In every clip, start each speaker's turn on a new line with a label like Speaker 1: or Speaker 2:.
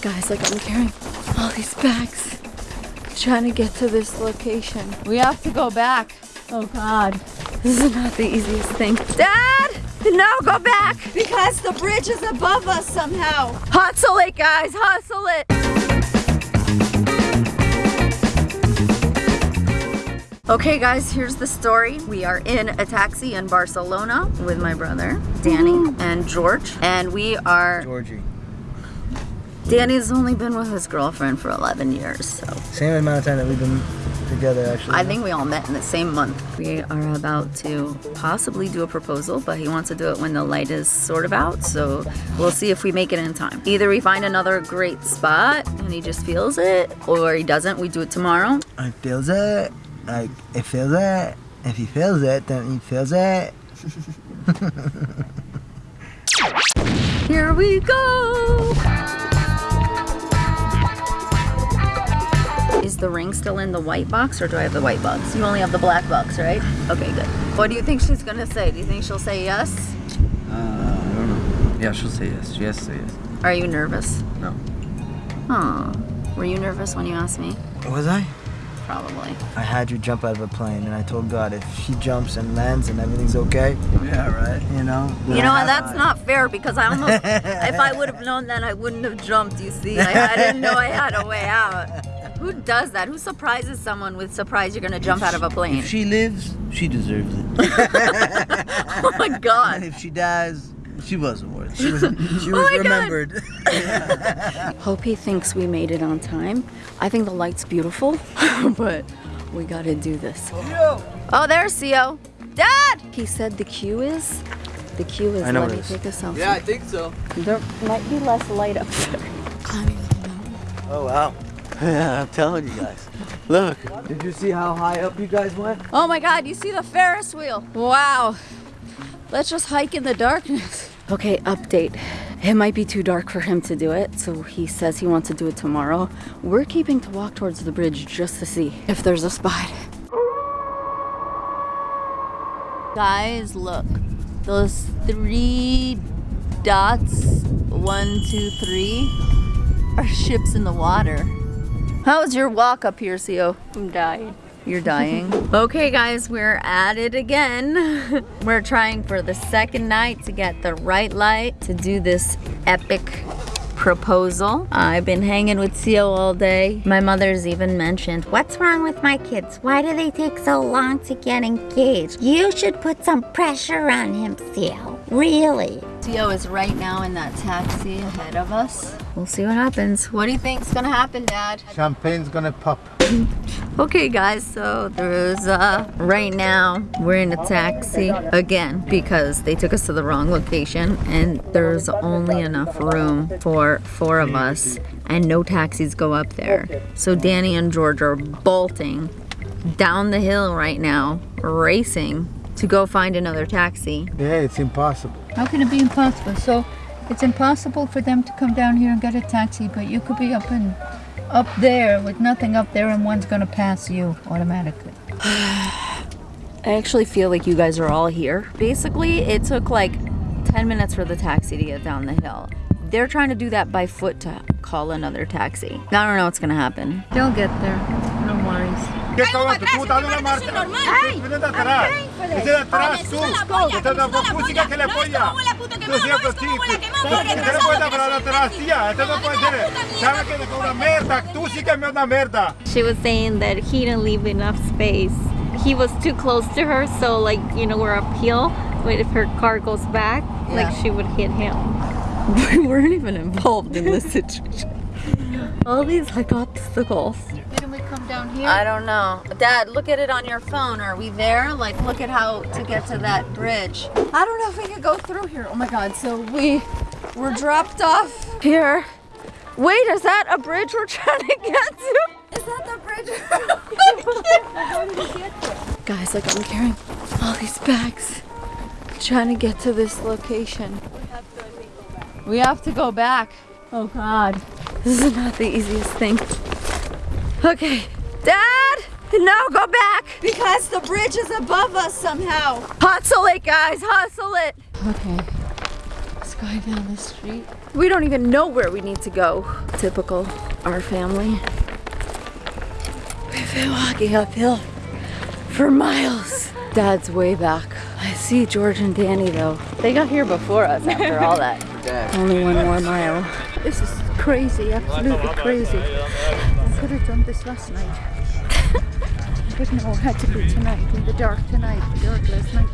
Speaker 1: Guys, like I'm carrying all these bags, trying to get to this location. We have to go back. Oh God, this is not the easiest thing. Dad, no, go back because the bridge is above us somehow. Hustle it, guys, hustle it. Okay guys, here's the story. We are in a taxi in Barcelona with my brother, Danny and George. And we are,
Speaker 2: Georgie.
Speaker 1: Danny's only been with his girlfriend for 11 years, so.
Speaker 2: Same amount of time that we've been together, actually.
Speaker 1: I think we all met in the same month. We are about to possibly do a proposal, but he wants to do it when the light is sort of out, so we'll see if we make it in time. Either we find another great spot and he just feels it, or he doesn't, we do it tomorrow.
Speaker 2: I feels it. Like, it feels it. If he feels it, then he feels it.
Speaker 1: Here we go! The ring still in the white box or do I have the white box? You only have the black box, right? Okay, good. What do you think she's gonna say? Do you think she'll say yes?
Speaker 3: Uh, I don't know. Yeah, she'll say yes. She has to say yes.
Speaker 1: Are you nervous?
Speaker 3: No.
Speaker 1: Huh. Were you nervous when you asked me?
Speaker 2: Was I?
Speaker 1: Probably.
Speaker 2: I had you jump out of a plane, and I told God if she jumps and lands and everything's okay,
Speaker 3: Yeah, right.
Speaker 2: you know.
Speaker 1: You know what? That's not fair because I almost, if I would have known that, I wouldn't have jumped. You see, I, I didn't know I had a way out. Who does that? Who surprises someone with surprise you're gonna jump out of a plane?
Speaker 3: If she lives, she deserves it.
Speaker 1: oh my god.
Speaker 3: And if she dies, she wasn't worth
Speaker 2: She
Speaker 3: it.
Speaker 2: Oh was, she was
Speaker 1: my God.
Speaker 2: remembered.
Speaker 1: Hope he thinks we made it on time. I think the light's beautiful, but we gotta do this. Oh, there's CO. Dad! He said the queue is, the queue is
Speaker 2: I know
Speaker 1: let me
Speaker 2: it is.
Speaker 1: take a selfie.
Speaker 3: Yeah, I think so.
Speaker 1: There might be less light up there. Climbing the mountain.
Speaker 3: Oh wow. Yeah, I'm telling you guys. Look, did you see how high up you guys went?
Speaker 1: Oh my god, you see the Ferris wheel. Wow. Let's just hike in the darkness. Okay, update. It might be too dark for him to do it, so he says he wants to do it tomorrow. We're keeping to walk towards the bridge just to see if there's a spot. Guys, look. Those three dots, one, two, three, are ships in the water. How was your walk up here, CO? I'm dying. You're dying. okay, guys, we're at it again. we're trying for the second night to get the right light to do this epic proposal. I've been hanging with CO all day. My mother's even mentioned,
Speaker 4: What's wrong with my kids? Why do they take so long to get engaged? You should put some pressure on him, Theo. Really?
Speaker 1: CO is right now in that taxi ahead of us. We'll see what happens. What do you think's gonna happen, Dad?
Speaker 2: Champagne's gonna pop.
Speaker 1: Okay guys, so there's uh right now we're in a taxi again because they took us to the wrong location and there's only enough room for four of us and no taxis go up there. So Danny and George are bolting down the hill right now, racing to go find another taxi.
Speaker 2: Yeah, it's impossible.
Speaker 5: How can it be impossible? So it's impossible for them to come down here and get a taxi, but you could be up in up there with nothing up there and one's gonna pass you automatically.
Speaker 1: I actually feel like you guys are all here. Basically, it took like 10 minutes for the taxi to get down the hill. They're trying to do that by foot to call another taxi. I don't know what's gonna happen.
Speaker 5: They'll get there. No worries.
Speaker 6: ¿Qué cabrón? Tú estás en una marcha. Vete de atrás. Vete de atrás, tú. Vete de atrás, música que le polla. Tú siempre sí. Usted no puede hablar atrás, tía. Esto no puede ser. ¿Sabes que es una merda? Tú sí que es una merda.
Speaker 7: she was saying that he didn't leave enough space. He was too close to her, so like you know we're uphill. But if her car goes back, like she would hit him.
Speaker 1: We weren't even involved in this situation. All these like obstacles.
Speaker 5: Didn't we come down here?
Speaker 1: I don't know. Dad, look at it on your phone. Are we there? Like, look at how to get to that bridge. I don't know if we could go through here. Oh my God. So we were dropped off here. Wait, is that a bridge we're trying to get to? Is that the bridge? Guys, like I'm carrying all these bags, trying to get to this location. We have to go back. Oh God. This is not the easiest thing. Okay. Dad! No, go back! Because the bridge is above us somehow. Hustle it, guys, hustle it. Okay. Let's
Speaker 5: go down the street.
Speaker 1: We don't even know where we need to go. Typical our family. We've been walking uphill for miles. Dad's way back. I see George and Danny though. They got here before us after all that. Only one more mile.
Speaker 5: This is crazy, absolutely crazy. I could have done this last night. but no, it had to be tonight, in the dark tonight, the dark last night.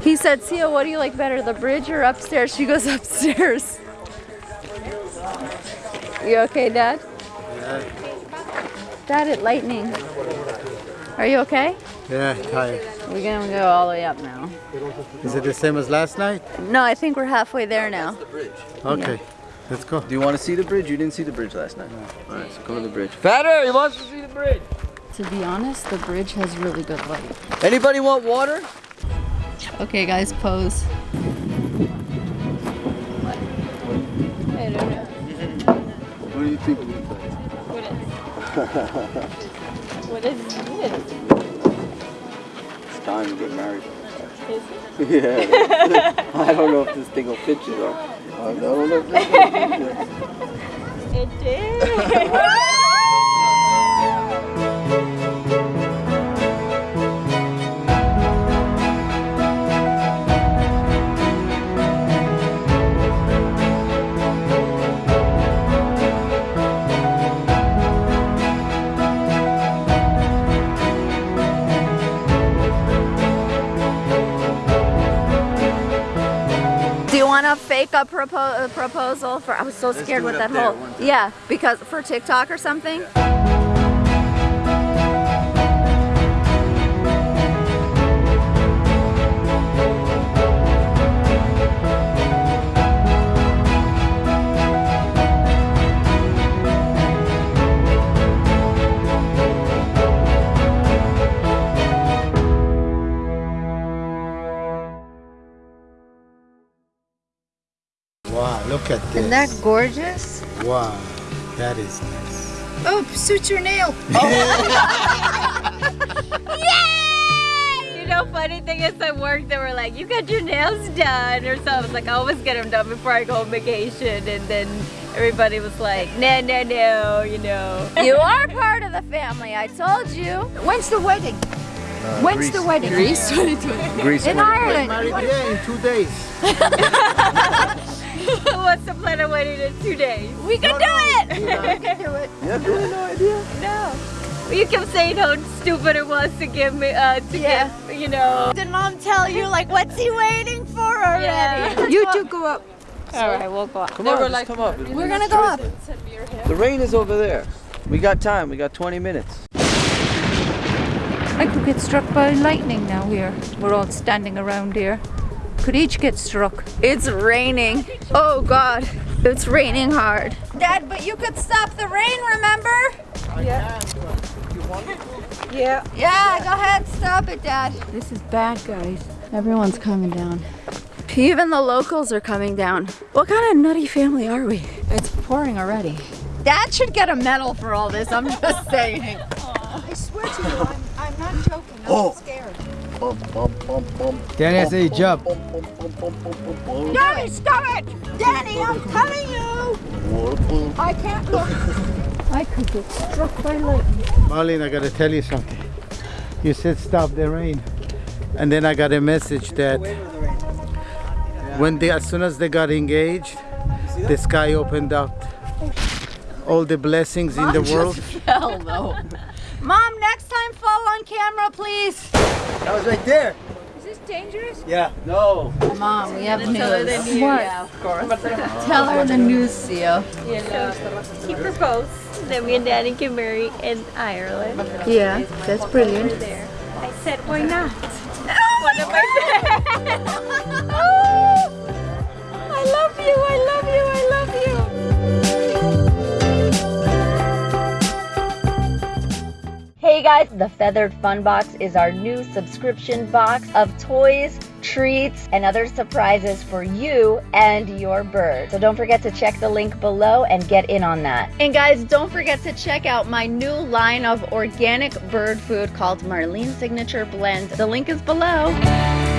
Speaker 1: He said, Sia, what do you like better, the bridge or upstairs? She goes upstairs. You okay, Dad? Yeah. Dad, it lightning. Are you okay?
Speaker 6: Yeah, tired.
Speaker 1: We're gonna go all the way up now.
Speaker 6: Is it the same as last night?
Speaker 1: No, I think we're halfway there now.
Speaker 6: Okay, let's go.
Speaker 3: Do you want to see the bridge? You didn't see the bridge last night. All right, so come to the bridge. Fatter, he wants to see the bridge.
Speaker 1: To be honest, the bridge has really good light.
Speaker 3: Anybody want water?
Speaker 1: Okay, guys, pose.
Speaker 3: What do you think?
Speaker 7: What is this?
Speaker 3: It's time to get married. yeah. I don't know if this thing will fit you though.
Speaker 7: It did.
Speaker 1: Do you want to fake a, propo- a proposal for? I was so scared with that whole. Yeah, because for TikTok or something.
Speaker 6: Wow,
Speaker 5: Isn't that gorgeous?
Speaker 6: Wow, that is nice.
Speaker 5: Oh, suits your nail. Oh.
Speaker 7: You know, funny thing is at work, they were like, you got your nails done or something. I was like, I always get them done before I go on vacation. And then everybody was like, no, no, no, you know.
Speaker 1: You are part of the family. I told you.
Speaker 5: When's the wedding? Uh, When's the wedding?
Speaker 1: Greece 2020.
Speaker 3: Greece
Speaker 5: In
Speaker 3: went-
Speaker 5: Ireland.
Speaker 6: Married yeah, in two days.
Speaker 7: Who the plan a wedding in two days?
Speaker 1: We can do it.
Speaker 5: Do it.
Speaker 3: Yeah, really no idea.
Speaker 7: No. You kept saying how stupid it was to give me, uh, to
Speaker 1: Yeah.
Speaker 7: give, you know.
Speaker 1: Did mom tell you like what's he waiting for already?
Speaker 7: Yeah.
Speaker 5: You two go up.
Speaker 7: All right, we'll go. up.
Speaker 3: Come on, just come up.
Speaker 1: We're gonna go up.
Speaker 3: The rain is over there. We got time. We got 20 minutes.
Speaker 5: I could get struck by lightning now here. We're all standing around here. Could each get struck.
Speaker 1: It's raining. Oh God, it's raining hard. Dad, but you could stop the rain, remember?
Speaker 5: Yeah.
Speaker 1: Yeah, Yeah, go ahead, stop it, Dad.
Speaker 5: This is bad, guys.
Speaker 1: Everyone's coming down. Even the locals are coming down. What kind of nutty family are we? It's pouring already. Dad should get a medal for all this, I'm just saying.
Speaker 5: I swear to you, I'm, I'm not joking. I'm
Speaker 6: Oh.
Speaker 5: scared.
Speaker 6: Danny has a job.
Speaker 5: Danny, stop it! Danny, I'm telling you! I can't look. I could get struck by lightning.
Speaker 6: Marlene, I gotta tell you something. You said stop the rain. And then I got a message that when they, as soon as they got engaged, the sky opened up. All the blessings in the world.
Speaker 1: Hell no. Mom, next time fall on camera, please.
Speaker 2: That was right there.
Speaker 5: Is this dangerous?
Speaker 2: Yeah.
Speaker 3: No.
Speaker 1: Mom, we have news.
Speaker 5: What?
Speaker 1: Yeah, of course. Tell her the news, Sia.
Speaker 7: You know, he proposed that me and Daddy can marry in Ireland.
Speaker 5: Yeah, that's brilliant.
Speaker 7: I said, why not? One of my oh, guys, the Feathered Fun Box is our new subscription box of toys, treats, and other surprises for you and your bird. So don't forget to check the link below and get in on that.
Speaker 1: And guys, don't forget to check out my new line of organic bird food called Marlene Signature Blend. The link is below.